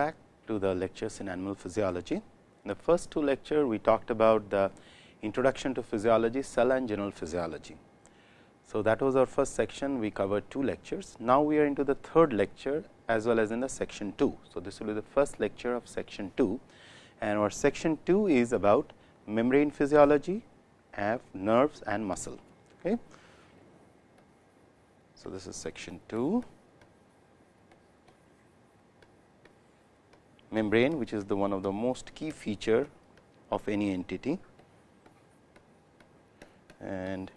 back to the lectures in animal physiology. In the first two lecture, we talked about the introduction to physiology, cell and general physiology. So, that was our first section, we covered two lectures. Now, we are into the third lecture as well as in the section 2. So, this will be the first lecture of section 2 and our section 2 is about membrane physiology, of nerves and muscle. Okay. So, this is section 2. Membrane which is the one of the most key feature of any entity and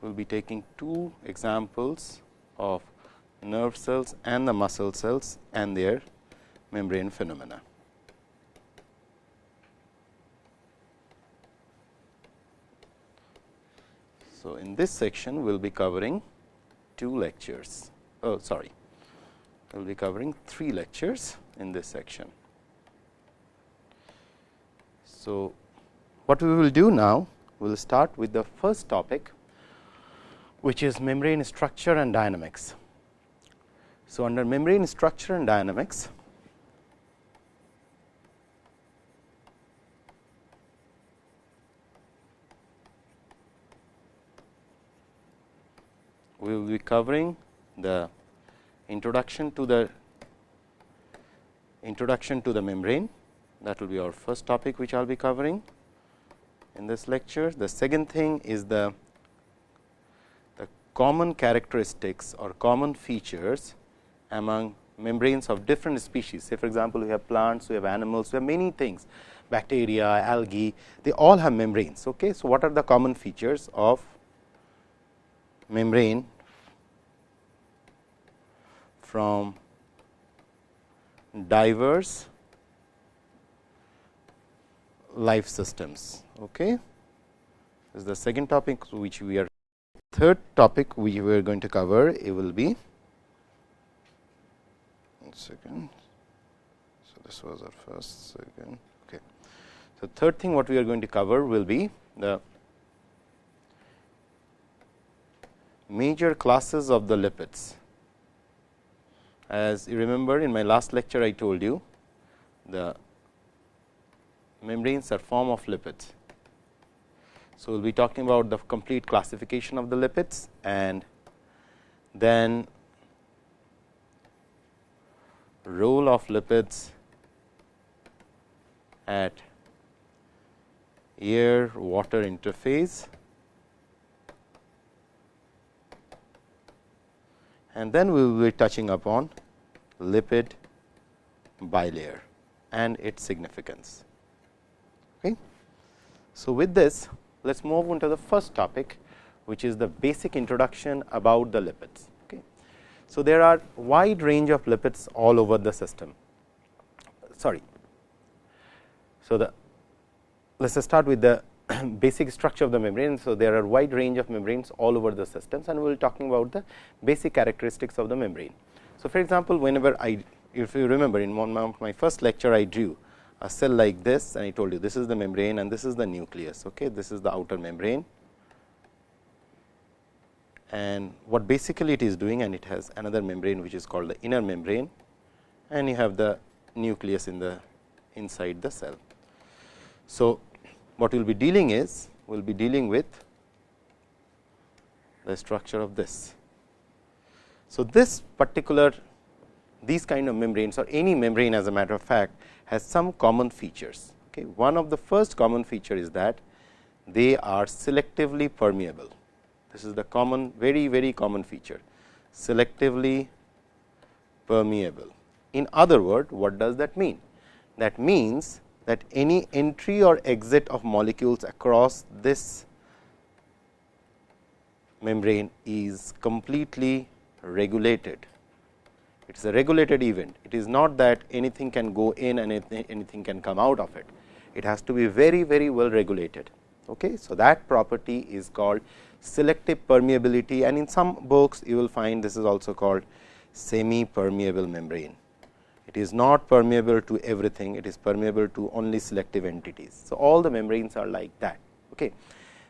we will be taking two examples of nerve cells and the muscle cells and their membrane phenomena. So, in this section we will be covering two lectures. Oh, sorry, we will be covering three lectures in this section. So, what we will do now, we will start with the first topic, which is membrane structure and dynamics. So, under membrane structure and dynamics, we will be covering the introduction to the introduction to the membrane that will be our first topic which I will be covering in this lecture. The second thing is the, the common characteristics or common features among membranes of different species. Say for example, we have plants, we have animals, we have many things bacteria, algae, they all have membranes. Okay. So, what are the common features of membrane from diverse life systems. Okay. This is the second topic which we are third topic we are going to cover it will be one second. So, this was our first second. Okay. So, third thing what we are going to cover will be the major classes of the lipids. As you remember in my last lecture, I told you the membranes are form of lipids. So, we will be talking about the complete classification of the lipids and then role of lipids at air water interface and then we will be touching upon lipid bilayer and its significance. Okay. So, with this let us move on to the first topic which is the basic introduction about the lipids. Okay. So, there are wide range of lipids all over the system. Sorry. So, the let us start with the basic structure of the membrane. So, there are wide range of membranes all over the systems and we will talking about the basic characteristics of the membrane. So, for example, whenever I if you remember in one of my first lecture I drew a cell like this and I told you this is the membrane and this is the nucleus. Okay. This is the outer membrane and what basically it is doing and it has another membrane which is called the inner membrane and you have the nucleus in the inside the cell. So, what we will be dealing is we will be dealing with the structure of this. So, this particular these kind of membranes or any membrane as a matter of fact has some common features. Okay. One of the first common feature is that they are selectively permeable. This is the common very very common feature selectively permeable. In other word what does that mean? That means that any entry or exit of molecules across this membrane is completely regulated. It is a regulated event. It is not that anything can go in and anything can come out of it. It has to be very, very well regulated. Okay? So, that property is called selective permeability and in some books you will find this is also called semi permeable membrane it is not permeable to everything, it is permeable to only selective entities. So, all the membranes are like that. Okay.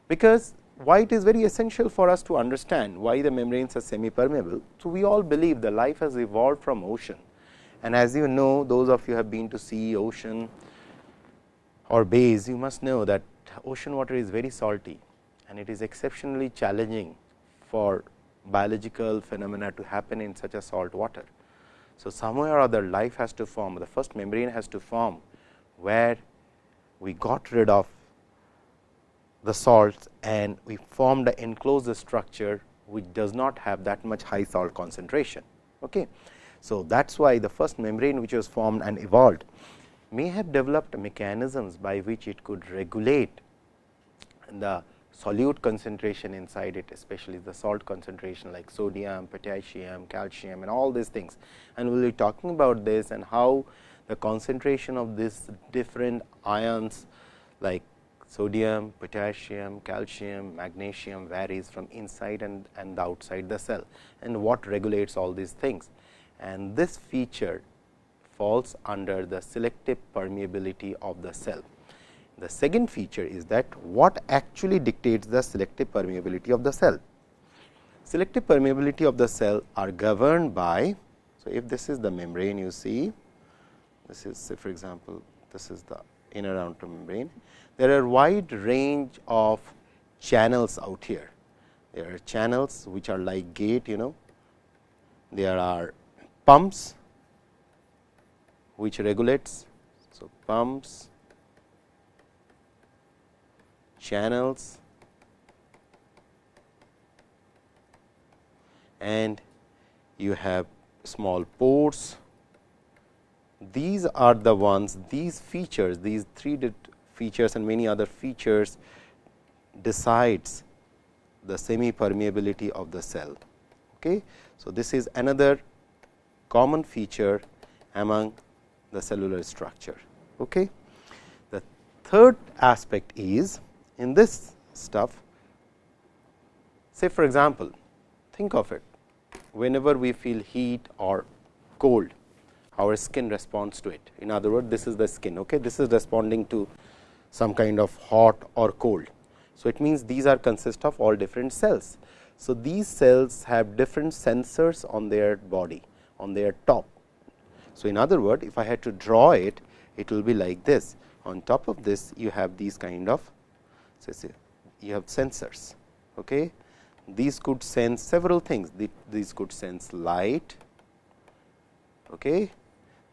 Because why it is very essential for us to understand why the membranes are semi permeable. So, we all believe the life has evolved from ocean And as you know those of you have been to sea, ocean or bays, you must know that ocean water is very salty and it is exceptionally challenging for biological phenomena to happen in such a salt water. So, somewhere or other life has to form, the first membrane has to form, where we got rid of the salts and we formed an enclosed structure which does not have that much high salt concentration. Okay. So, that is why the first membrane which was formed and evolved may have developed mechanisms by which it could regulate the solute concentration inside it especially the salt concentration like sodium, potassium, calcium and all these things. And we will be talking about this and how the concentration of these different ions like sodium, potassium, calcium, magnesium varies from inside and, and outside the cell and what regulates all these things. And this feature falls under the selective permeability of the cell. The second feature is that what actually dictates the selective permeability of the cell. Selective permeability of the cell are governed by, so if this is the membrane you see, this is say for example, this is the inner outer membrane. There are wide range of channels out here. There are channels which are like gate, you know. There are pumps which regulates. So, pumps channels and you have small pores. These are the ones these features these three features and many other features decides the semi permeability of the cell. Okay. So, this is another common feature among the cellular structure. Okay. The third aspect is in this stuff. Say for example, think of it whenever we feel heat or cold, our skin responds to it. In other words, this is the skin. Okay? This is responding to some kind of hot or cold. So, it means these are consist of all different cells. So, these cells have different sensors on their body on their top. So, in other words, if I had to draw it, it will be like this. On top of this, you have these kind of say you have sensors. Okay. These could sense several things. These could sense light, okay.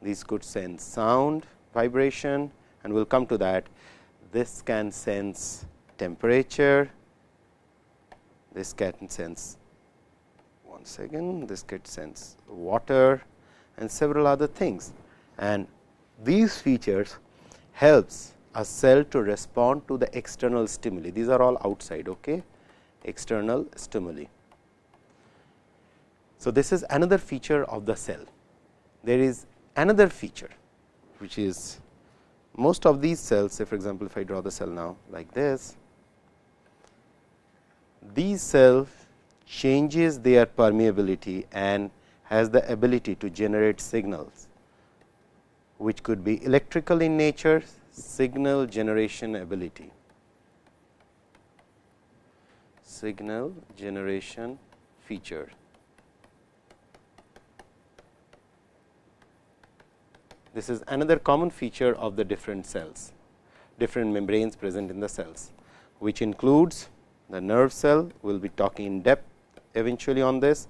these could sense sound, vibration and we will come to that. This can sense temperature, this can sense one second, this can sense water and several other things. And these features helps a cell to respond to the external stimuli. These are all outside, okay? external stimuli. So, this is another feature of the cell. There is another feature, which is most of these cells, say for example, if I draw the cell now like this, these cells changes their permeability and has the ability to generate signals, which could be electrical in nature, signal generation ability. Signal generation feature. This is another common feature of the different cells, different membranes present in the cells, which includes the nerve cell, we will be talking in depth eventually on this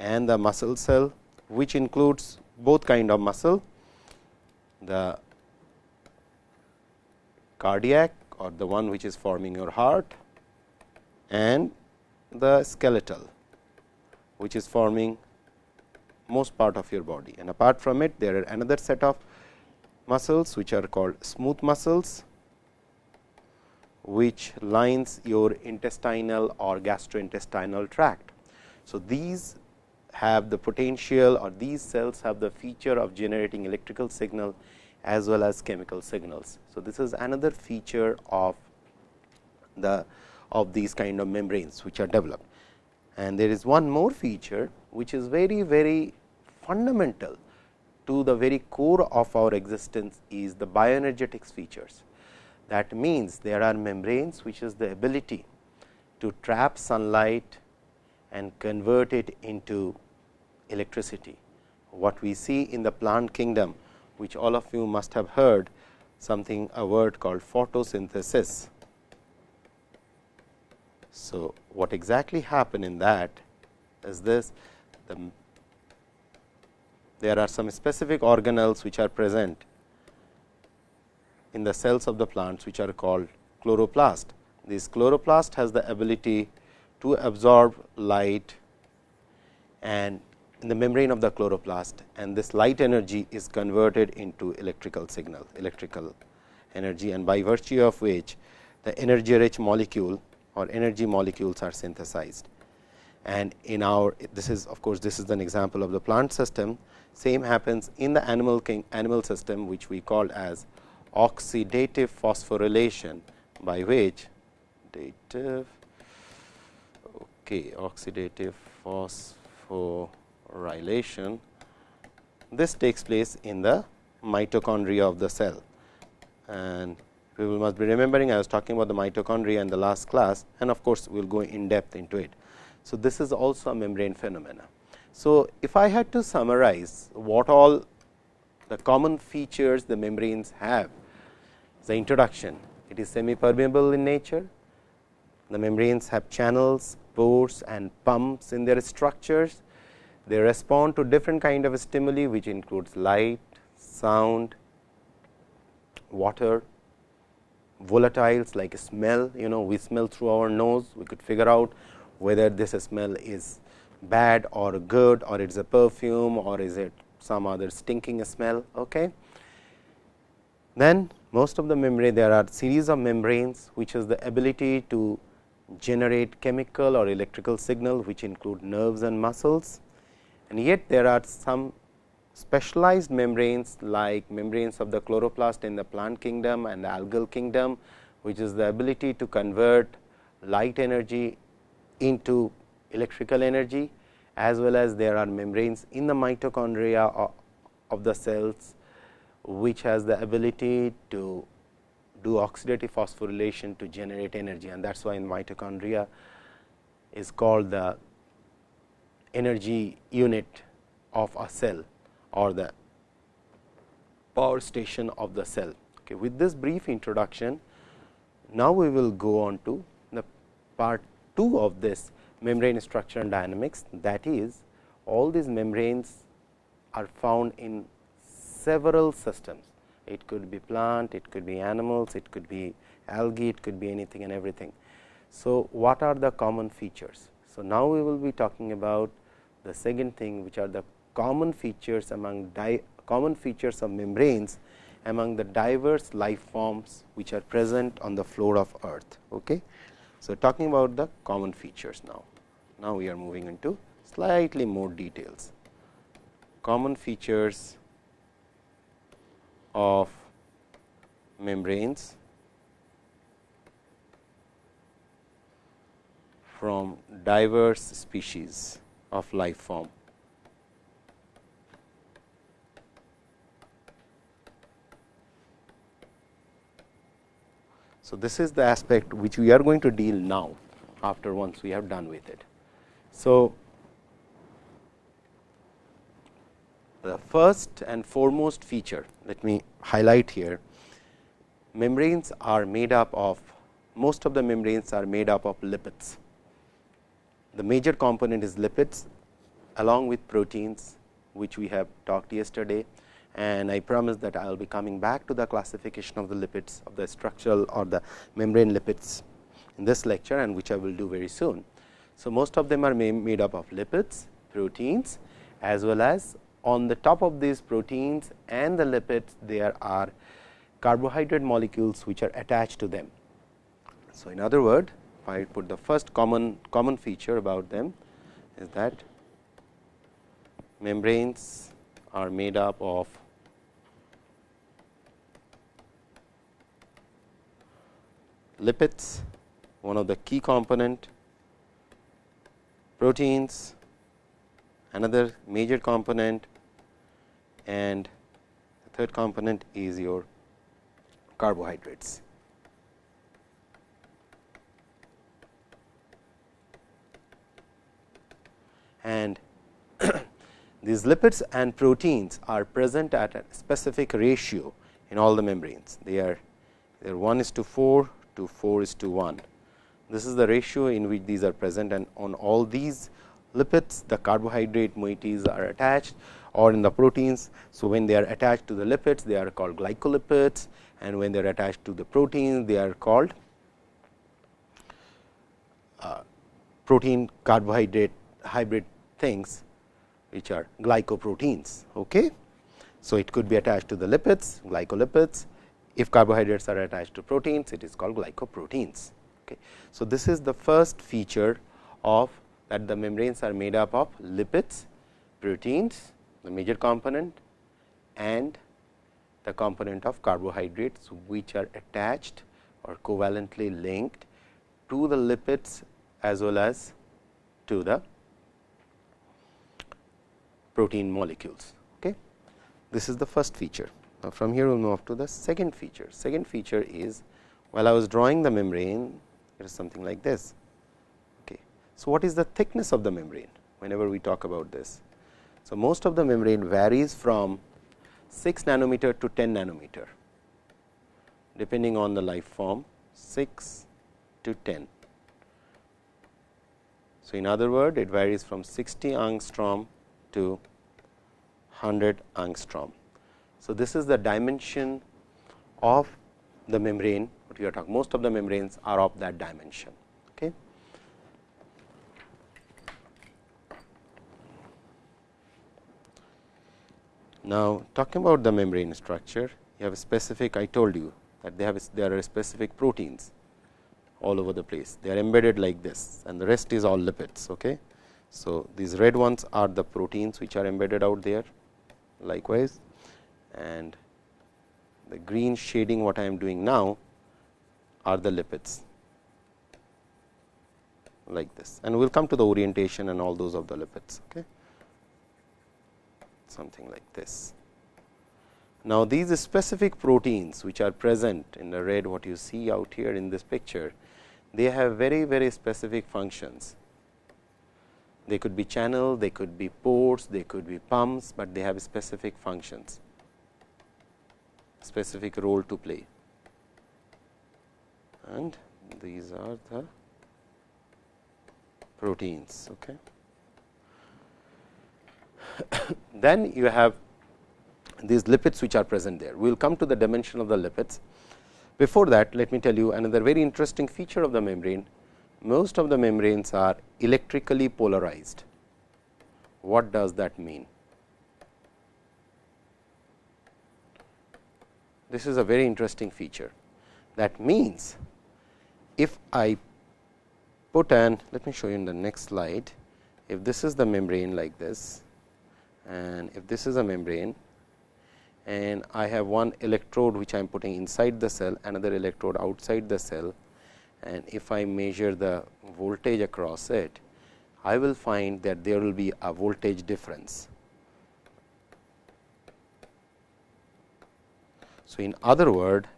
and the muscle cell, which includes both kind of muscle, the cardiac or the one which is forming your heart and the skeletal which is forming most part of your body and apart from it there are another set of muscles which are called smooth muscles which lines your intestinal or gastrointestinal tract. So, these have the potential or these cells have the feature of generating electrical signal as well as chemical signals. So, this is another feature of the of these kind of membranes which are developed. And there is one more feature which is very very fundamental to the very core of our existence is the bioenergetics features. That means, there are membranes which is the ability to trap sunlight and convert it into electricity what we see in the plant kingdom, which all of you must have heard something a word called photosynthesis. So, what exactly happen in that is this the, there are some specific organelles which are present in the cells of the plants which are called chloroplast. This chloroplast has the ability to absorb light and in the membrane of the chloroplast and this light energy is converted into electrical signal, electrical energy and by virtue of which the energy rich molecule or energy molecules are synthesized. And in our this is of course, this is an example of the plant system same happens in the animal king, animal system which we call as oxidative phosphorylation by which oxidative okay, oxidative phosphorylation this takes place in the mitochondria of the cell and we will must be remembering I was talking about the mitochondria in the last class and of course, we will go in depth into it. So, this is also a membrane phenomena. So, if I had to summarize what all the common features the membranes have, the introduction, it is semi permeable in nature, the membranes have channels, pores and pumps in their structures. They respond to different kind of stimuli which includes light, sound, water, volatiles like smell, you know we smell through our nose, we could figure out whether this smell is bad or good or it is a perfume or is it some other stinking smell. Okay. Then most of the membrane there are series of membranes which has the ability to generate chemical or electrical signal which include nerves and muscles and yet there are some specialized membranes like membranes of the chloroplast in the plant kingdom and the algal kingdom, which is the ability to convert light energy into electrical energy as well as there are membranes in the mitochondria of the cells, which has the ability to do oxidative phosphorylation to generate energy. And that is why in mitochondria is called the energy unit of a cell or the power station of the cell. Okay. With this brief introduction, now we will go on to the part 2 of this membrane structure and dynamics that is all these membranes are found in several systems. It could be plant, it could be animals, it could be algae, it could be anything and everything. So, what are the common features? So, now we will be talking about the second thing which are the common features among common features of membranes among the diverse life forms which are present on the floor of earth. Okay. So, talking about the common features now. Now, we are moving into slightly more details. Common features of membranes from diverse species of life form. So, this is the aspect which we are going to deal now after once we have done with it. So, the first and foremost feature let me highlight here membranes are made up of most of the membranes are made up of lipids. The major component is lipids along with proteins which we have talked yesterday and I promise that I will be coming back to the classification of the lipids of the structural or the membrane lipids in this lecture and which I will do very soon. So, most of them are made up of lipids, proteins as well as on the top of these proteins and the lipids there are carbohydrate molecules which are attached to them. So, in other word I put the first common common feature about them is that membranes are made up of lipids one of the key component proteins another major component and the third component is your carbohydrates. And These lipids and proteins are present at a specific ratio in all the membranes. They are, they are 1 is to 4 to 4 is to 1. This is the ratio in which these are present and on all these lipids the carbohydrate moieties are attached or in the proteins. So, when they are attached to the lipids they are called glycolipids and when they are attached to the proteins they are called uh, protein carbohydrate hybrid things which are glycoproteins. Okay. So, it could be attached to the lipids glycolipids if carbohydrates are attached to proteins it is called glycoproteins. Okay. So, this is the first feature of that the membranes are made up of lipids, proteins, the major component and the component of carbohydrates, which are attached or covalently linked to the lipids as well as to the protein molecules. Okay. This is the first feature. Now, from here we will move to the second feature. Second feature is while I was drawing the membrane, it is something like this. Okay. So, what is the thickness of the membrane whenever we talk about this? So, most of the membrane varies from 6 nanometer to 10 nanometer depending on the life form 6 to 10. So, in other word it varies from 60 angstrom to 100 angstrom. So, this is the dimension of the membrane what we are talking most of the membranes are of that dimension. Okay. Now, talking about the membrane structure you have a specific I told you that they have there are specific proteins all over the place they are embedded like this and the rest is all lipids. Okay. So, these red ones are the proteins which are embedded out there likewise and the green shading what I am doing now are the lipids like this and we will come to the orientation and all those of the lipids. Okay. Something like this. Now, these specific proteins which are present in the red what you see out here in this picture, they have very very specific functions they could be channel, they could be ports, they could be pumps, but they have specific functions, specific role to play. And these are the proteins. Okay. then you have these lipids which are present there. We will come to the dimension of the lipids. Before that, let me tell you another very interesting feature of the membrane most of the membranes are electrically polarized. What does that mean? This is a very interesting feature. That means, if I put an let me show you in the next slide. If this is the membrane like this and if this is a membrane and I have one electrode which I am putting inside the cell another electrode outside the cell and if I measure the voltage across it, I will find that there will be a voltage difference. So, in other word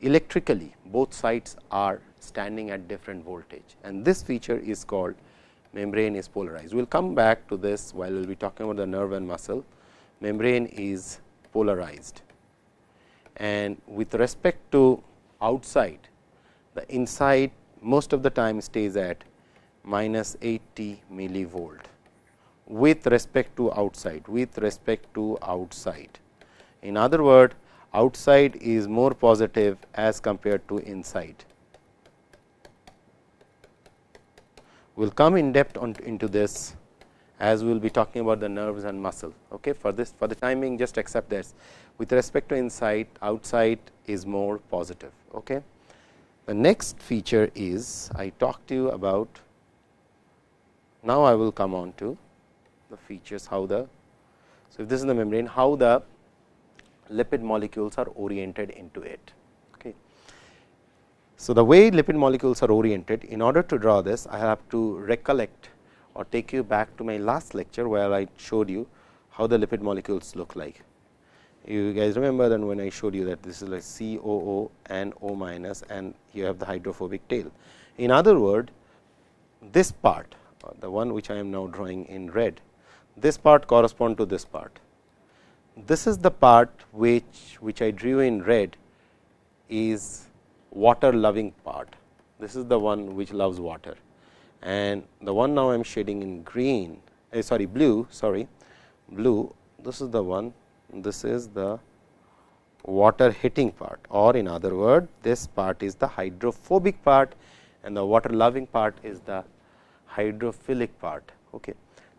electrically both sides are standing at different voltage and this feature is called membrane is polarized. We will come back to this while we will be talking about the nerve and muscle. Membrane is polarized and with respect to outside the inside most of the time stays at minus 80 millivolt with respect to outside with respect to outside. In other word outside is more positive as compared to inside. We will come in depth on into this as we will be talking about the nerves and muscle. Okay. For this for the timing just accept this with respect to inside outside is more positive. Okay. The next feature is I talked to you about now I will come on to the features how the so if this is the membrane how the lipid molecules are oriented into it. Okay. So, the way lipid molecules are oriented in order to draw this I have to recollect or take you back to my last lecture where I showed you how the lipid molecules look like you guys remember that when I showed you that this is like COO and O minus and you have the hydrophobic tail. In other word, this part the one which I am now drawing in red, this part correspond to this part. This is the part which, which I drew in red is water loving part. This is the one which loves water and the one now I am shading in green uh, sorry blue sorry blue this is the one this is the water hitting part or in other word this part is the hydrophobic part and the water loving part is the hydrophilic part. Okay.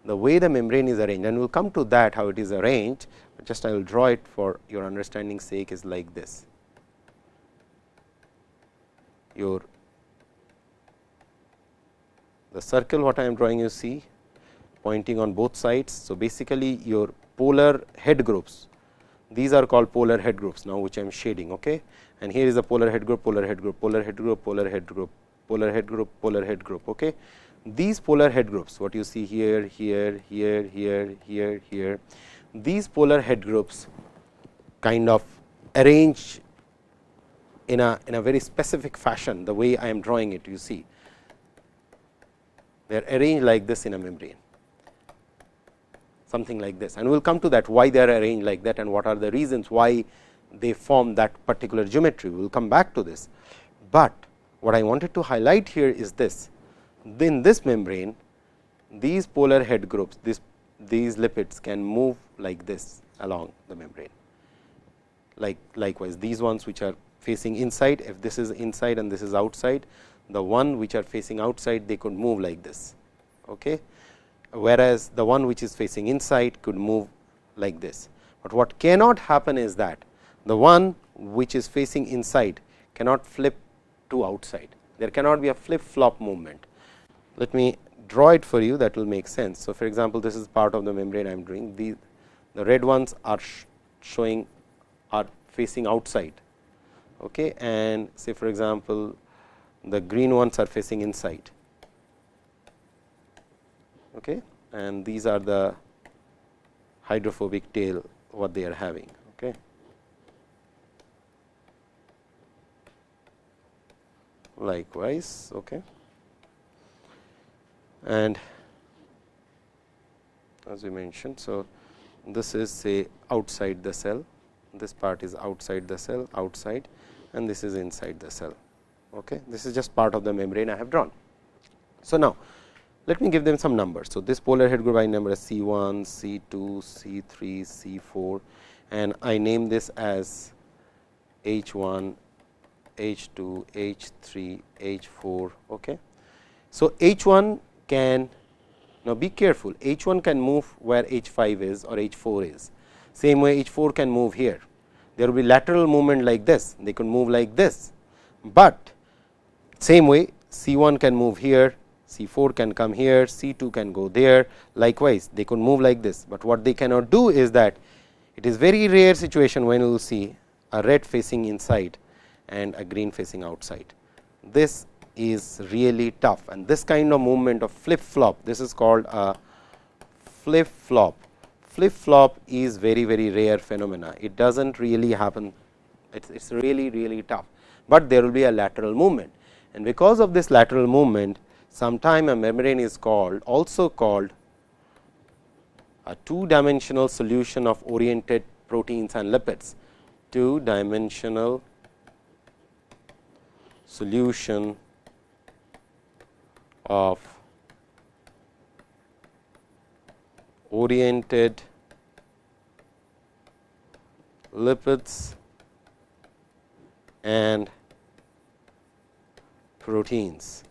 The way the membrane is arranged and we will come to that how it is arranged, just I will draw it for your understanding sake is like this. Your the circle what I am drawing you see pointing on both sides. So, basically your polar head groups these are called polar head groups now which I am shading okay and here is a polar head group polar head group polar head group polar head group polar head group polar head group okay these polar head groups what you see here here here here here here these polar head groups kind of arrange in a in a very specific fashion the way I am drawing it you see they are arranged like this in a membrane something like this and we will come to that why they are arranged like that and what are the reasons why they form that particular geometry. We will come back to this, but what I wanted to highlight here is this. In this membrane, these polar head groups, this, these lipids can move like this along the membrane. Like likewise, these ones which are facing inside, if this is inside and this is outside, the one which are facing outside, they could move like this. Okay? Whereas, the one which is facing inside could move like this. But what cannot happen is that the one which is facing inside cannot flip to outside. There cannot be a flip flop movement. Let me draw it for you that will make sense. So, for example, this is part of the membrane I am doing. The, the red ones are sh showing are facing outside okay, and say for example, the green ones are facing inside okay, and these are the hydrophobic tail what they are having. Okay. Likewise, okay. and as we mentioned. So, this is say outside the cell, this part is outside the cell outside and this is inside the cell. Okay. This is just part of the membrane I have drawn. So, now let me give them some numbers. So, this polar head group I number as C 1, C 2, C 3, C 4 and I name this as H 1, H 2, H 3, H 4. Okay. So, H 1 can now be careful H 1 can move where H 5 is or H 4 is. Same way H 4 can move here. There will be lateral movement like this, they can move like this, but same way C 1 can move here, C 4 can come here, C 2 can go there. Likewise they could move like this, but what they cannot do is that it is very rare situation when you will see a red facing inside and a green facing outside. This is really tough. And this kind of movement of flip flop this is called a flip flop. Flip flop is very very rare phenomena. It does not really happen. It is really really tough, but there will be a lateral movement. And because of this lateral movement sometime a membrane is called also called a two dimensional solution of oriented proteins and lipids, two dimensional solution of oriented lipids and proteins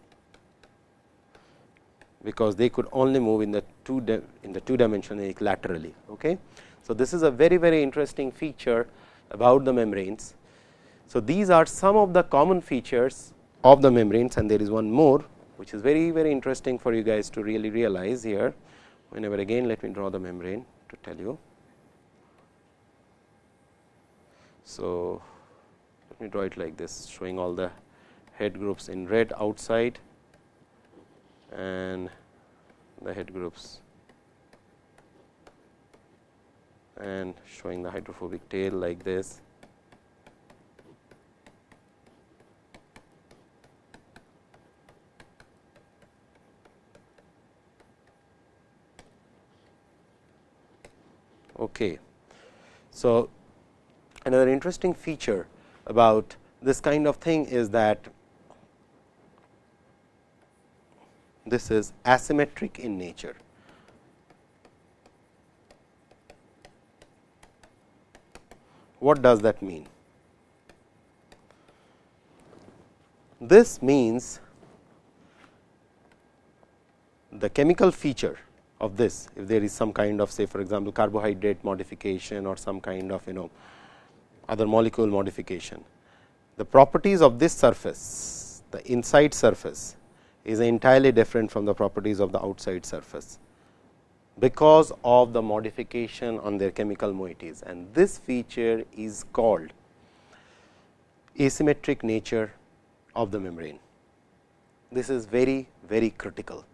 because they could only move in the two in the two dimensional laterally. Okay. So, this is a very very interesting feature about the membranes. So, these are some of the common features of the membranes and there is one more which is very very interesting for you guys to really realize here whenever again let me draw the membrane to tell you. So, let me draw it like this showing all the head groups in red outside and the head groups and showing the hydrophobic tail like this. Okay. So, another interesting feature about this kind of thing is that this is asymmetric in nature. What does that mean? This means the chemical feature of this, if there is some kind of say for example, carbohydrate modification or some kind of you know other molecule modification. The properties of this surface, the inside surface is entirely different from the properties of the outside surface, because of the modification on their chemical moieties and this feature is called asymmetric nature of the membrane. This is very very critical.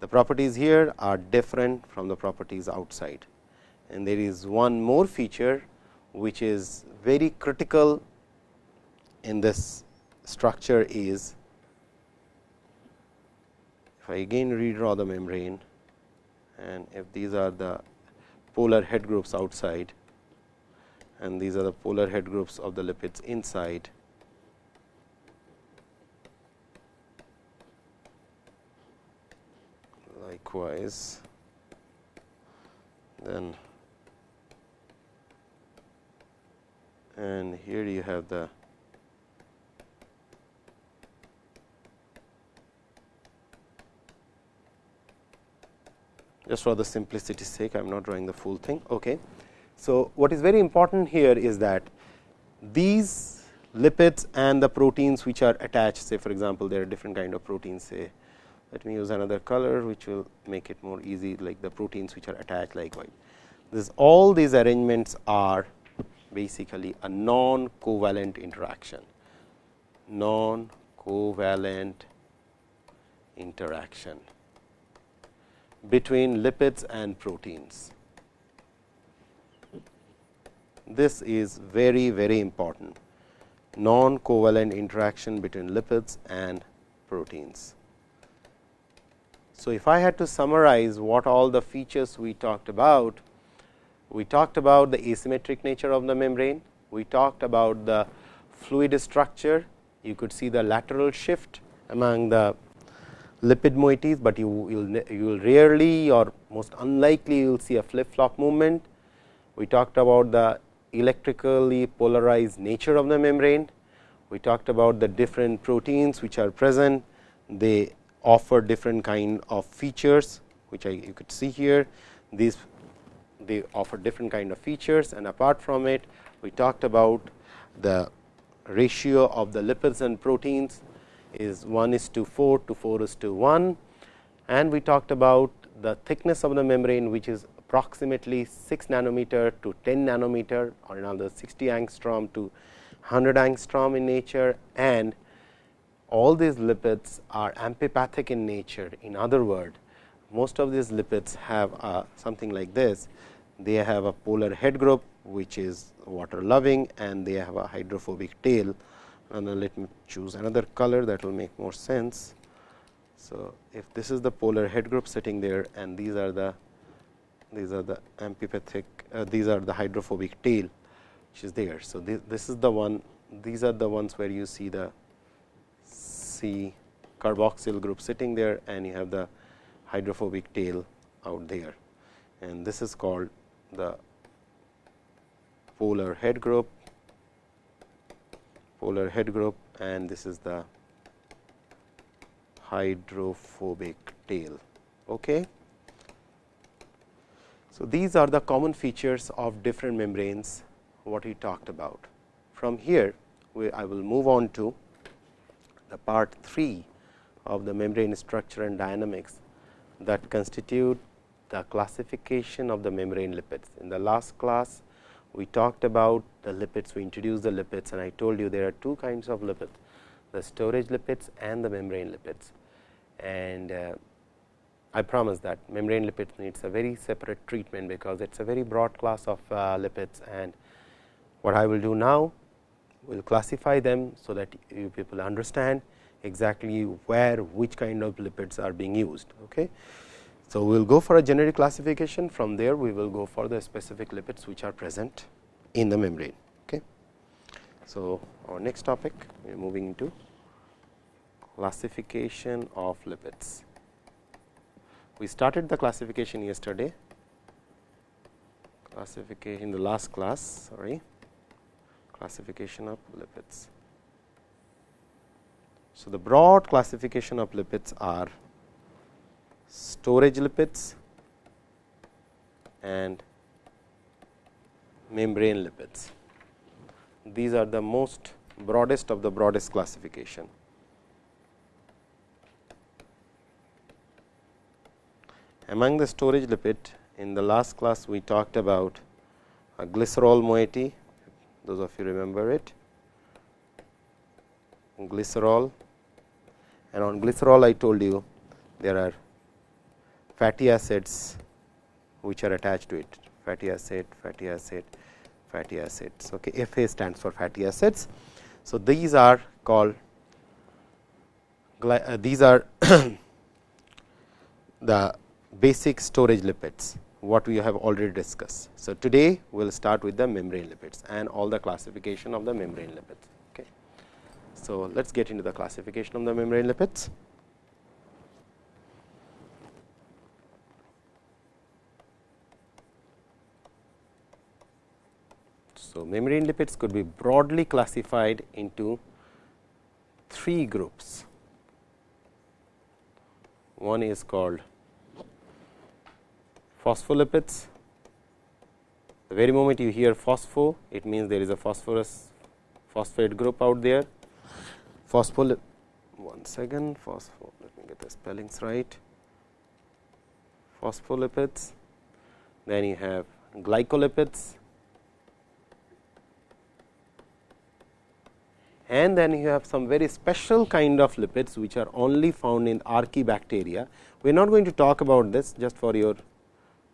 The properties here are different from the properties outside and there is one more feature which is very critical in this structure is if I again redraw the membrane and if these are the polar head groups outside and these are the polar head groups of the lipids inside. Likewise, then and here you have the just for the simplicity sake I am not drawing the full thing. Okay. So, what is very important here is that these lipids and the proteins which are attached say for example, there are different kind of proteins say let me use another color which will make it more easy like the proteins which are attached likewise. This all these arrangements are basically a non covalent interaction, non covalent interaction between lipids and proteins. This is very very important non covalent interaction between lipids and proteins. So, if I had to summarize what all the features we talked about, we talked about the asymmetric nature of the membrane, we talked about the fluid structure, you could see the lateral shift among the lipid moieties, but you will you will rarely or most unlikely you will see a flip flop movement. We talked about the electrically polarized nature of the membrane. We talked about the different proteins which are present. They offer different kind of features, which I you could see here. These they offer different kind of features and apart from it, we talked about the ratio of the lipids and proteins is 1 is to 4 to 4 is to 1 and we talked about the thickness of the membrane which is approximately 6 nanometer to 10 nanometer or another 60 angstrom to 100 angstrom in nature and all these lipids are amphipathic in nature. In other word, most of these lipids have something like this. They have a polar head group, which is water loving and they have a hydrophobic tail and then let me choose another color that will make more sense. So, if this is the polar head group sitting there and these are the these are the amphipathic uh, these are the hydrophobic tail which is there. So, this, this is the one these are the ones where you see the C carboxyl group sitting there and you have the hydrophobic tail out there and this is called the polar head group polar head group and this is the hydrophobic tail. Okay. So, these are the common features of different membranes what we talked about. From here we, I will move on to the part 3 of the membrane structure and dynamics that constitute the classification of the membrane lipids. In the last class we talked about the lipids, we introduced the lipids and I told you there are two kinds of lipids, the storage lipids and the membrane lipids. And uh, I promise that membrane lipids needs a very separate treatment, because it is a very broad class of uh, lipids and what I will do now will classify them, so that you people understand exactly where which kind of lipids are being used. Okay. So, we will go for a generic classification from there we will go for the specific lipids which are present in the membrane. Okay. So, our next topic we are moving into classification of lipids. We started the classification yesterday classification in the last class sorry classification of lipids. So, the broad classification of lipids are storage lipids and membrane lipids. These are the most broadest of the broadest classification. Among the storage lipid in the last class we talked about a glycerol moiety, those of you remember it, glycerol and on glycerol I told you there are fatty acids which are attached to it fatty acid, fatty acid, fatty acids. Okay. Fa stands for fatty acids. So, these are called uh, these are the basic storage lipids what we have already discussed. So, today we will start with the membrane lipids and all the classification of the membrane lipids. Okay. So, let us get into the classification of the membrane lipids. So, membrane lipids could be broadly classified into three groups. One is called phospholipids. The very moment you hear phospho, it means there is a phosphorus phosphate group out there. Phospholip one second, phospho. Let me get the spellings right. Phospholipids. Then you have glycolipids. And then you have some very special kind of lipids, which are only found in archaebacteria. We are not going to talk about this just for your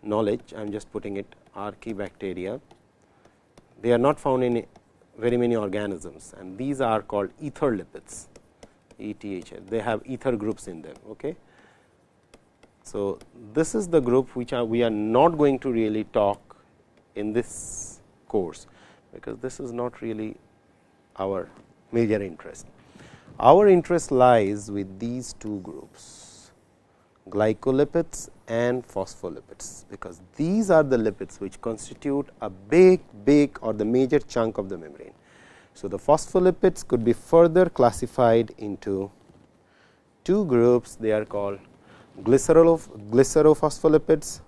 knowledge, I am just putting it archaebacteria. They are not found in very many organisms and these are called ether lipids, ETH. They have ether groups in them. Okay. So, this is the group which are, we are not going to really talk in this course, because this is not really our major interest. Our interest lies with these two groups glycolipids and phospholipids, because these are the lipids which constitute a big big or the major chunk of the membrane. So, the phospholipids could be further classified into two groups they are called glycerol glycerophospholipids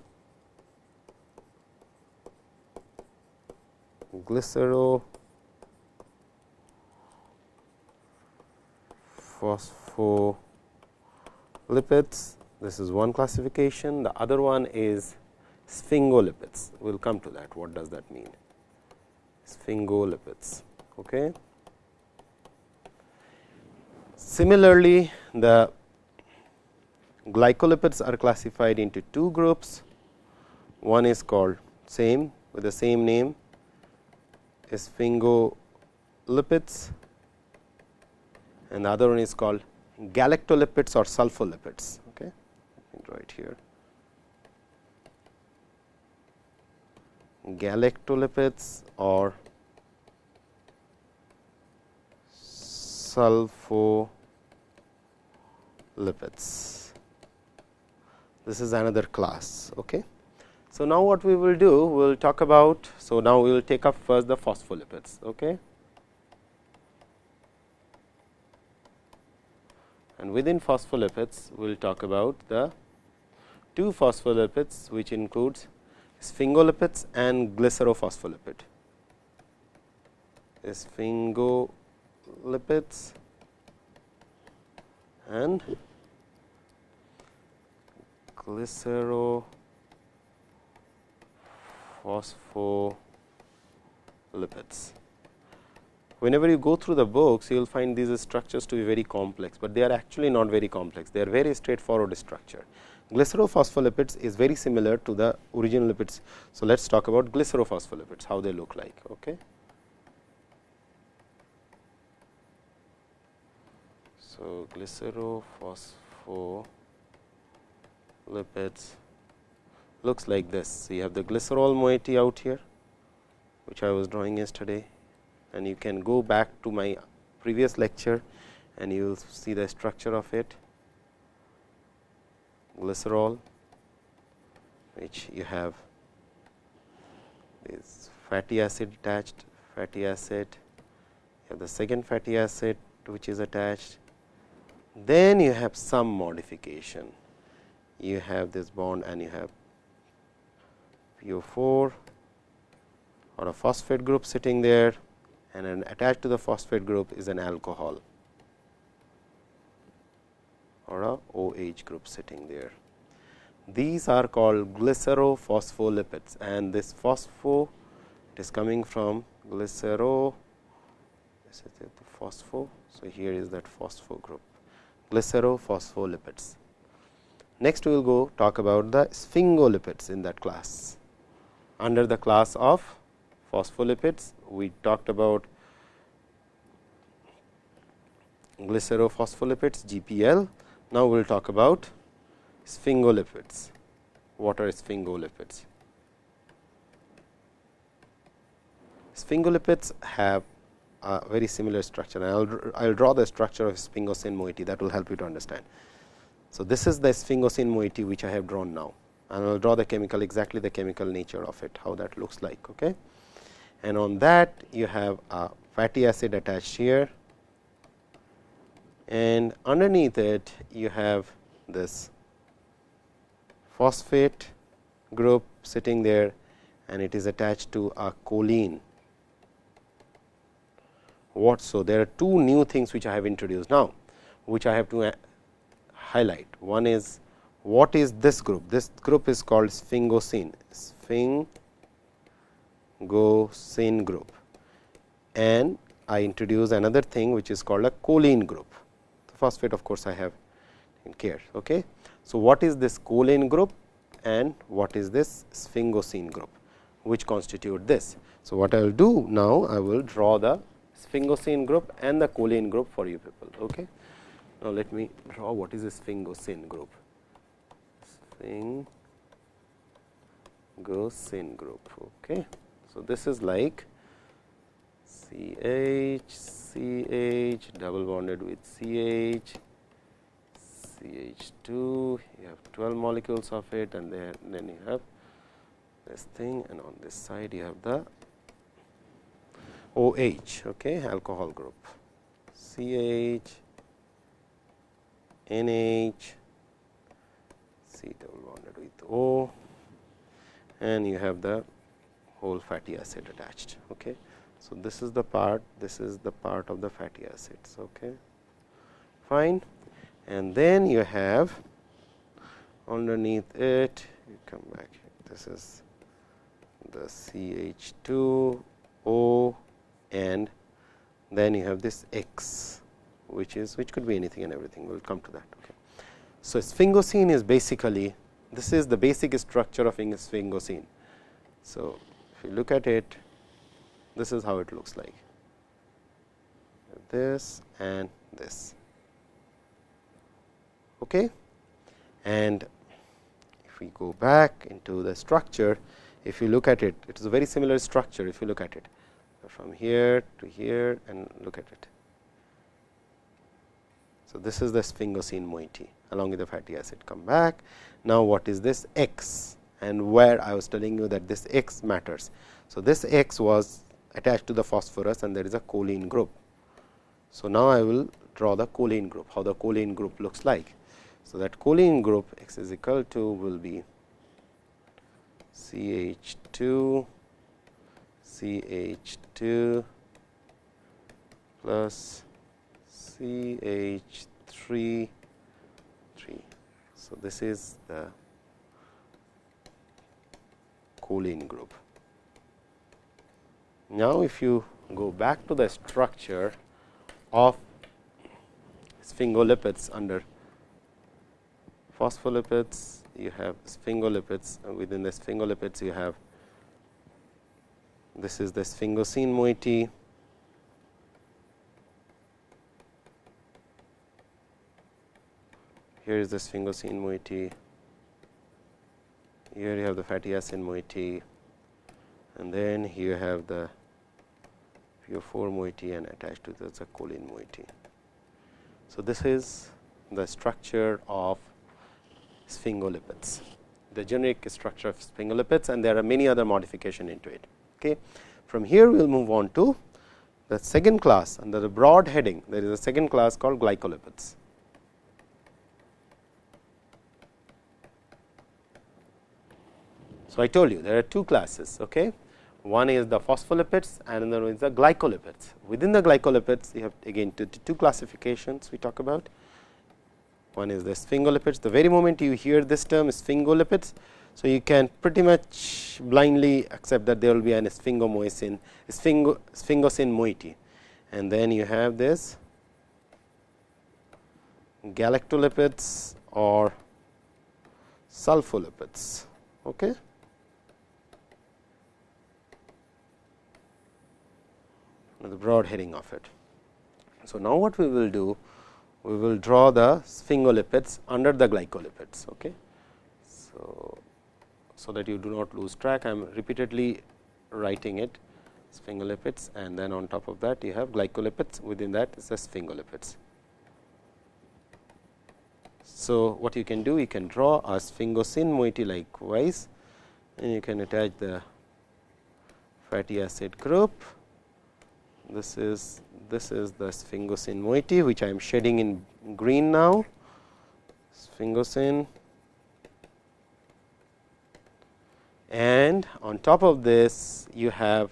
glycero phospholipids this is one classification. The other one is sphingolipids. We will come to that. What does that mean? Sphingolipids. Okay. Similarly, the glycolipids are classified into two groups. One is called same with the same name sphingolipids and the other one is called galactolipids or sulfolipids Okay, right here. Galactolipids or sulfolipids. This is another class. Okay. So, now what we will do, we will talk about, so now we will take up first the phospholipids. Okay. And within phospholipids, we will talk about the two phospholipids which includes sphingolipids and glycerophospholipid. Sphingolipids and glycerophospholipids. Whenever you go through the books, you will find these structures to be very complex, but they are actually not very complex. They are very straightforward structure glycerophospholipids is very similar to the original lipids. So, let us talk about glycerophospholipids, how they look like. Okay. So, glycerophospholipids looks like this. So, you have the glycerol moiety out here, which I was drawing yesterday and you can go back to my previous lecture and you will see the structure of it. Glycerol which you have this fatty acid attached fatty acid you have the second fatty acid which is attached. Then you have some modification. You have this bond and you have PO4 or a phosphate group sitting there and an attached to the phosphate group is an alcohol or a OH group sitting there. These are called glycerophospholipids and this phospho it is coming from glycero this is the phospho. So, here is that phospho group glycerophospholipids. Next we will go talk about the sphingolipids in that class. Under the class of phospholipids, we talked about glycerophospholipids GPL. Now, we will talk about sphingolipids. What are sphingolipids? Sphingolipids have a very similar structure. I will I'll draw the structure of sphingosine moiety that will help you to understand. So, this is the sphingosine moiety which I have drawn now and I will draw the chemical exactly the chemical nature of it how that looks like. Okay and on that you have a fatty acid attached here and underneath it you have this phosphate group sitting there and it is attached to a choline. What so? There are two new things which I have introduced now, which I have to uh, highlight. One is what is this group? This group is called sphingosine. Sphing gosine group and I introduce another thing which is called a choline group. The phosphate of course, I have in care. Okay. So, what is this choline group and what is this sphingosine group which constitute this. So, what I will do now I will draw the sphingosine group and the choline group for you people. Okay. Now, let me draw what is the sphingosine group. Sphingosine group. Okay. So, this is like C H C H double bonded with C H C H 2 you have 12 molecules of it and then, you have this thing and on this side you have the OH okay, alcohol group. CH NH C double bonded with O and you have the whole fatty acid attached. Okay. So, this is the part, this is the part of the fatty acids. Okay. Fine. And then you have underneath it, you come back, this is the CH2O and then you have this X, which is which could be anything and everything. We will come to that. Okay. So, sphingosine is basically this is the basic structure of sphingosine. So, you look at it, this is how it looks like this and this. Okay. And if we go back into the structure, if you look at it, it is a very similar structure if you look at it from here to here and look at it. So, this is the sphingosine moiety along with the fatty acid come back. Now, what is this X? And where I was telling you that this X matters. So, this X was attached to the phosphorus and there is a choline group. So, now I will draw the choline group, how the choline group looks like. So, that choline group X is equal to will be C H 2 C H 2 plus C H 3 3. So, this is the choline group. Now, if you go back to the structure of sphingolipids under phospholipids, you have sphingolipids. Uh, within the sphingolipids you have this is the sphingosine moiety. Here is the sphingosine moiety here you have the fatty acid moiety and then here you have the PO4 moiety and attached to this a choline moiety. So, this is the structure of sphingolipids, the generic structure of sphingolipids and there are many other modification into it. Okay. From here we will move on to the second class under the broad heading there is a second class called glycolipids. So, I told you there are two classes. Okay. One is the phospholipids and another is the glycolipids. Within the glycolipids, you have again two, two classifications we talk about. One is the sphingolipids. The very moment you hear this term sphingolipids, so you can pretty much blindly accept that there will be an sphingomycin, sphingo, sphingosine moiety. And then you have this galactolipids or sulfolipids. Okay. The broad heading of it. So, now what we will do? We will draw the sphingolipids under the glycolipids. Okay. So, so that you do not lose track, I am repeatedly writing it sphingolipids and then on top of that you have glycolipids within that is the sphingolipids. So, what you can do you can draw a sphingosine moiety likewise and you can attach the fatty acid group this is this is the sphingosine moiety which I am shading in green now. Sphingosine. And on top of this you have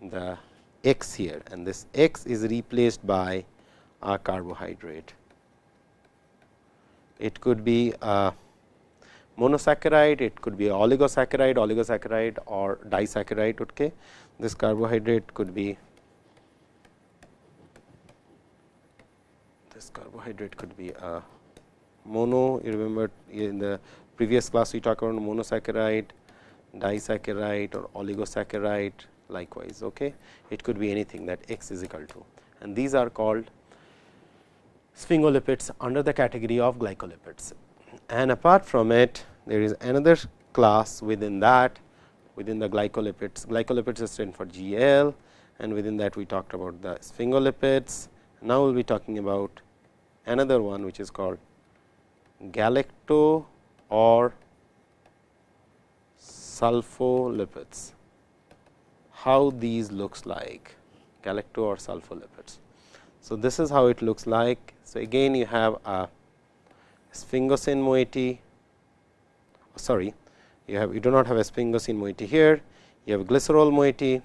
the x here. And this x is replaced by a carbohydrate. It could be a monosaccharide, it could be oligosaccharide, oligosaccharide or disaccharide. Okay this carbohydrate could be this carbohydrate could be a mono. You remember in the previous class we talked about monosaccharide disaccharide or oligosaccharide likewise okay? It could be anything that x is equal to. And these are called sphingolipids under the category of glycolipids. And apart from it there is another class within that within the glycolipids. Glycolipids is for GL and within that we talked about the sphingolipids. Now, we will be talking about another one which is called galacto or sulfolipids. How these looks like galacto or sulfolipids. So, this is how it looks like. So, again you have a sphingosine moiety sorry you have you do not have a sphingosine moiety here, you have glycerol moiety,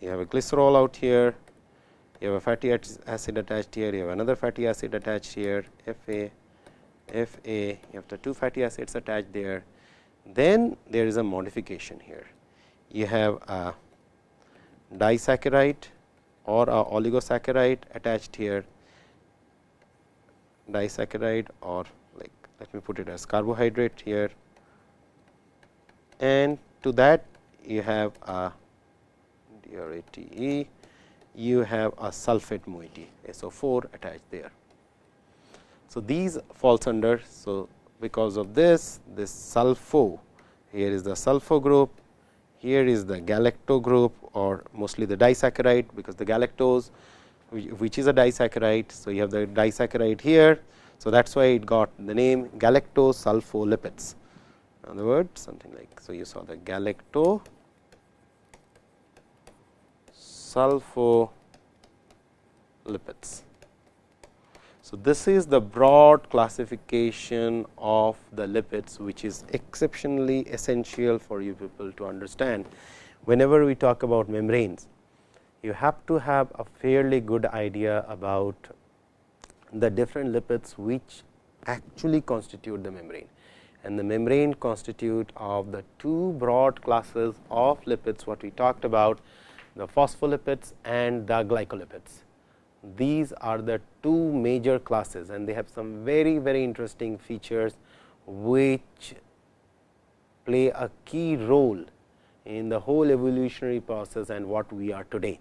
you have a glycerol out here, you have a fatty acid attached here, you have another fatty acid attached here, Fa, Fa, you have the two fatty acids attached there. Then there is a modification here. You have a disaccharide or a oligosaccharide attached here disaccharide or like let me put it as carbohydrate here and to that you have a DRATE, you have a sulfate moiety SO4 attached there. So, these falls under. So, because of this this sulfo here is the sulfo group here is the galacto group or mostly the disaccharide because the galactose which is a disaccharide. So, you have the disaccharide here. So, that is why it got the name galactosulfolipids. In other words, something like so, you saw the galacto sulfolipids. So, this is the broad classification of the lipids, which is exceptionally essential for you people to understand whenever we talk about membranes you have to have a fairly good idea about the different lipids which actually constitute the membrane and the membrane constitute of the two broad classes of lipids what we talked about the phospholipids and the glycolipids. These are the two major classes and they have some very very interesting features which play a key role in the whole evolutionary process and what we are today.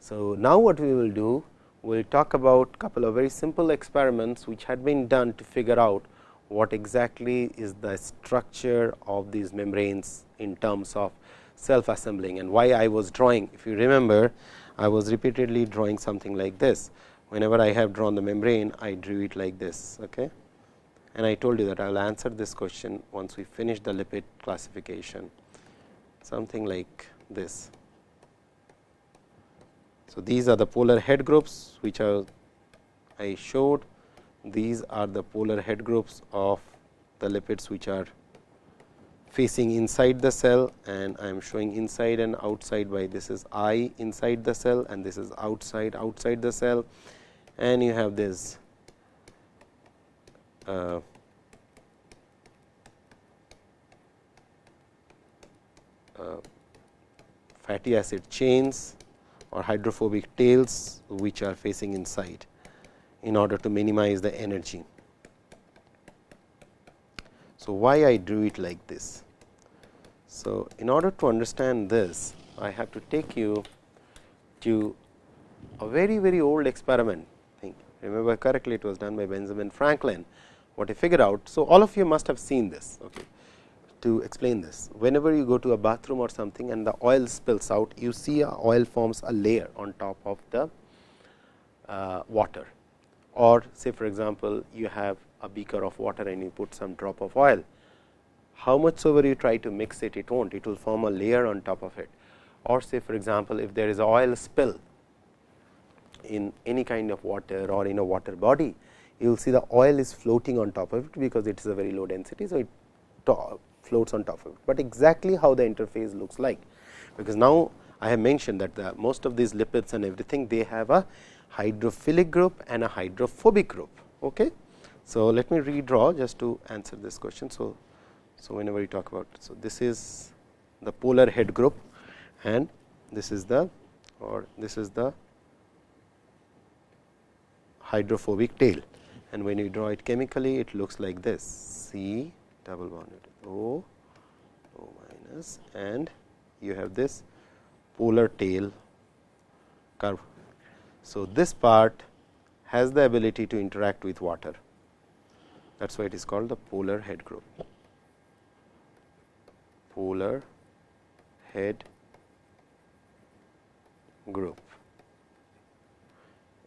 So, now what we will do? we will talk about couple of very simple experiments which had been done to figure out what exactly is the structure of these membranes in terms of self assembling and why I was drawing. If you remember, I was repeatedly drawing something like this. Whenever I have drawn the membrane, I drew it like this. Okay? And I told you that I will answer this question once we finish the lipid classification, something like this. So, these are the polar head groups which are I showed. These are the polar head groups of the lipids which are facing inside the cell and I am showing inside and outside by this is I inside the cell and this is outside outside the cell. And you have this uh, uh, fatty acid chains or hydrophobic tails which are facing inside in order to minimize the energy. So, why I drew it like this? So, in order to understand this, I have to take you to a very very old experiment. I think remember correctly, it was done by Benjamin Franklin. What he figured out. So, all of you must have seen this. Okay. To explain this, whenever you go to a bathroom or something and the oil spills out, you see a oil forms a layer on top of the uh, water or say for example, you have a beaker of water and you put some drop of oil. How much soever you try to mix it, it not, it will form a layer on top of it. Or say for example, if there is oil spill in any kind of water or in a water body, you will see the oil is floating on top of it, because it is a very low density. So, it floats on top of it, but exactly how the interface looks like, because now I have mentioned that the most of these lipids and everything they have a hydrophilic group and a hydrophobic group. Okay. So, let me redraw just to answer this question. So, so whenever we talk about, so this is the polar head group and this is the or this is the hydrophobic tail and when you draw it chemically it looks like this C double bonded O O minus and you have this polar tail curve. So, this part has the ability to interact with water. That is why it is called the polar head group. Polar head group.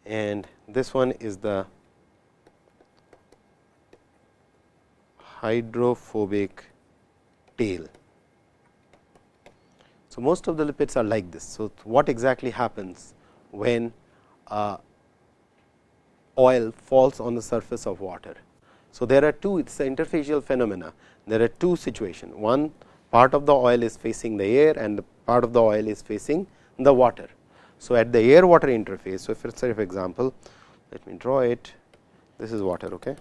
And this one is the hydrophobic tail. So, most of the lipids are like this. So, what exactly happens when uh, oil falls on the surface of water. So, there are two it is an interfacial phenomena. There are two situations. One part of the oil is facing the air and the part of the oil is facing the water. So, at the air water interface. So, if say for example, let me draw it this is water. Okay.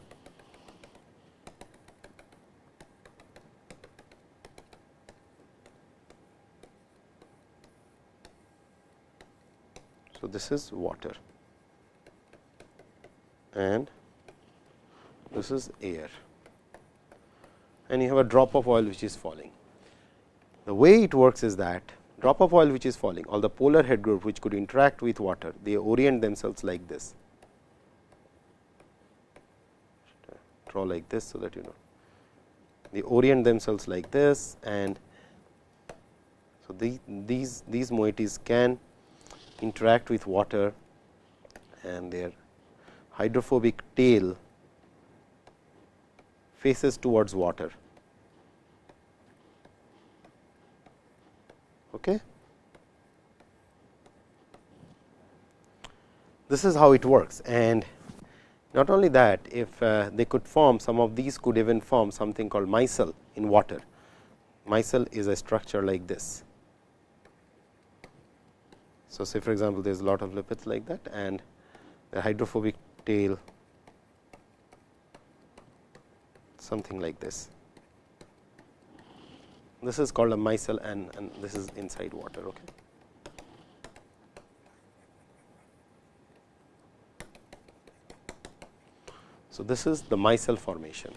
So, this is water. And this is air. And you have a drop of oil which is falling. The way it works is that drop of oil which is falling all the polar head group which could interact with water they orient themselves like this. Draw like this so that you know. They orient themselves like this and so the, these these moieties can interact with water and their hydrophobic tail faces towards water. Okay. This is how it works and not only that if uh, they could form some of these could even form something called micelle in water. Micelle is a structure like this. So, say for example, there is a lot of lipids like that and the hydrophobic tail something like this. This is called a micelle and, and this is inside water. Okay. So, this is the micelle formation.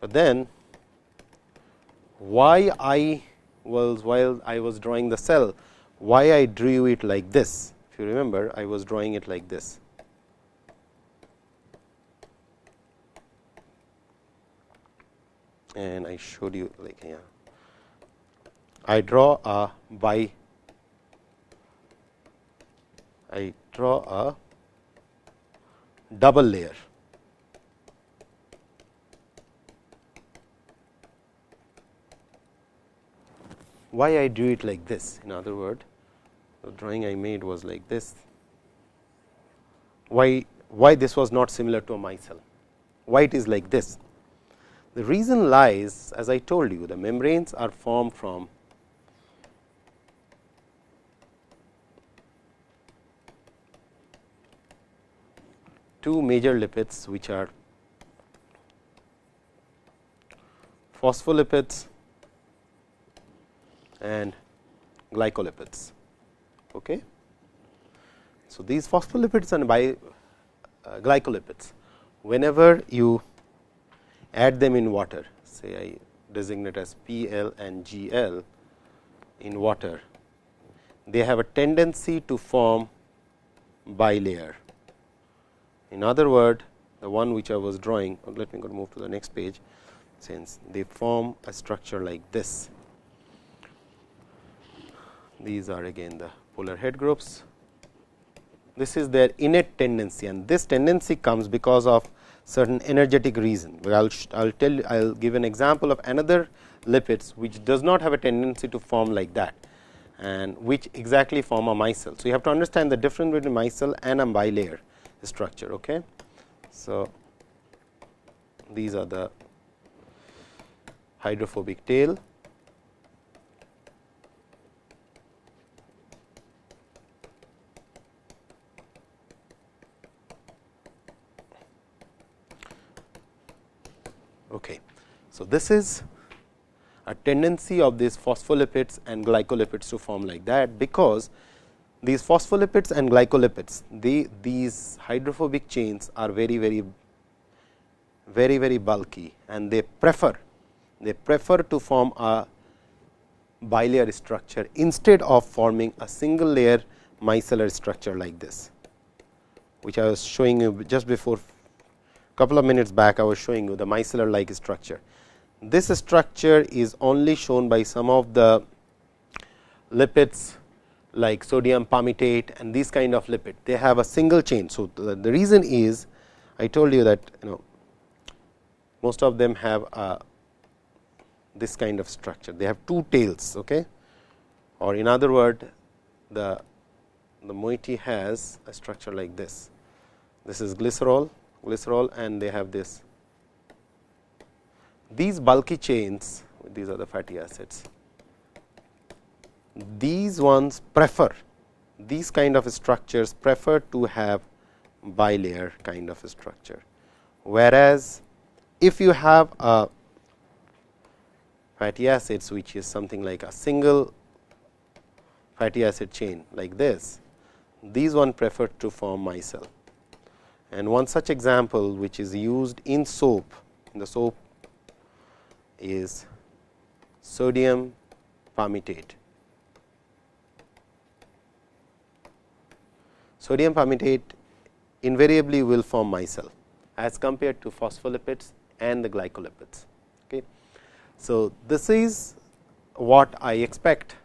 But then why I was while I was drawing the cell, why I drew it like this. If you remember, I was drawing it like this. And I showed you like here. I draw a by I draw a double layer. Why I drew it like this? In other word, the drawing I made was like this. Why why this was not similar to a micelle? Why it is like this? The reason lies, as I told you, the membranes are formed from two major lipids which are phospholipids and glycolipids. Okay. So, these phospholipids and uh, glycolipids, whenever you add them in water, say I designate as PL and GL in water, they have a tendency to form bilayer in other word, the one which I was drawing, let me go move to the next page, since they form a structure like this. These are again the polar head groups. This is their innate tendency and this tendency comes because of certain energetic reason. I will I'll tell I will give an example of another lipids which does not have a tendency to form like that and which exactly form a micelle. So, you have to understand the difference between micelle and a bilayer structure. Okay. So, these are the hydrophobic tail. Okay. So, this is a tendency of these phospholipids and glycolipids to form like that, because these phospholipids and glycolipids, the, these hydrophobic chains are very, very, very, very bulky and they prefer, they prefer to form a bilayer structure instead of forming a single layer micellar structure like this, which I was showing you just before couple of minutes back I was showing you the micellar like structure. This structure is only shown by some of the lipids like sodium palmitate and these kind of lipid, they have a single chain. So, the, the reason is I told you that you know most of them have a this kind of structure. They have two tails, okay? or in other word, the the moiety has a structure like this. This is glycerol, glycerol, and they have this. These bulky chains, these are the fatty acids these ones prefer these kind of structures prefer to have bilayer kind of structure. Whereas, if you have a fatty acids which is something like a single fatty acid chain like this, these one prefer to form micelle. And one such example which is used in soap, in the soap is sodium palmitate. sodium palmitate invariably will form micelle as compared to phospholipids and the glycolipids. Okay. So, this is what I expect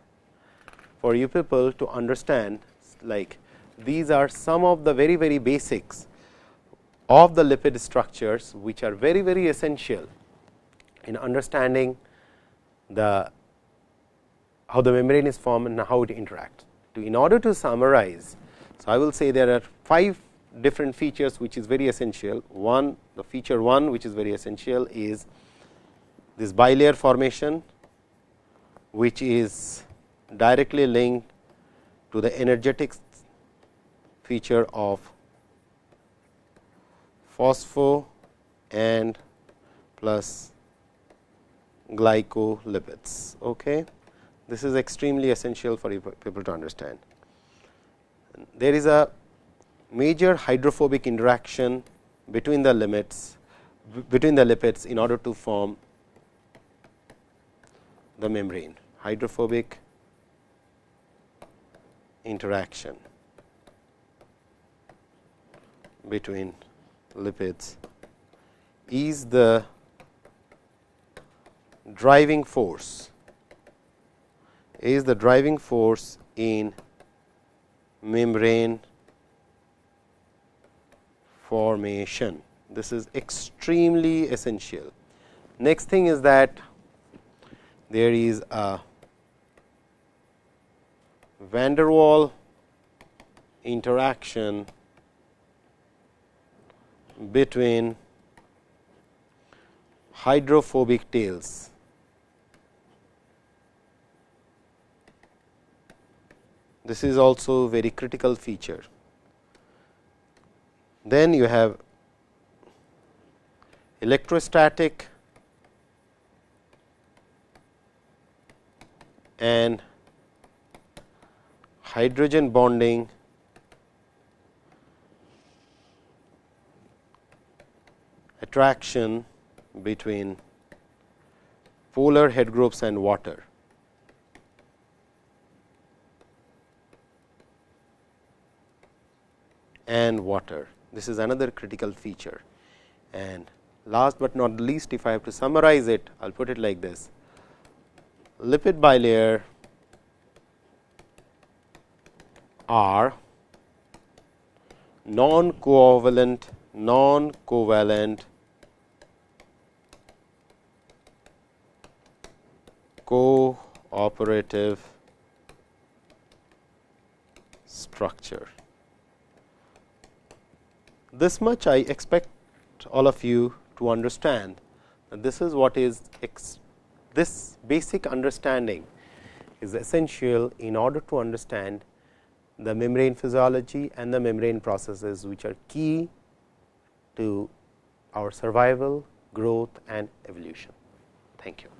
for you people to understand like these are some of the very very basics of the lipid structures which are very very essential in understanding the how the membrane is formed and how it interacts. To in order to summarize so, I will say there are five different features which is very essential. One the feature one which is very essential is this bilayer formation which is directly linked to the energetic feature of phospho and plus glycolipids. Okay. This is extremely essential for people to understand there is a major hydrophobic interaction between the limits between the lipids in order to form the membrane. hydrophobic interaction between lipids is the driving force is the driving force in membrane formation. This is extremely essential. Next thing is that there is a van der Waal interaction between hydrophobic tails. This is also very critical feature. Then you have electrostatic and hydrogen bonding attraction between polar head groups and water. and water. This is another critical feature. And last but not least, if I have to summarize it, I will put it like this. Lipid bilayer are non-covalent, non covalent non covalent cooperative structure. This much I expect all of you to understand that this is what is this basic understanding is essential in order to understand the membrane physiology and the membrane processes, which are key to our survival, growth and evolution. Thank you.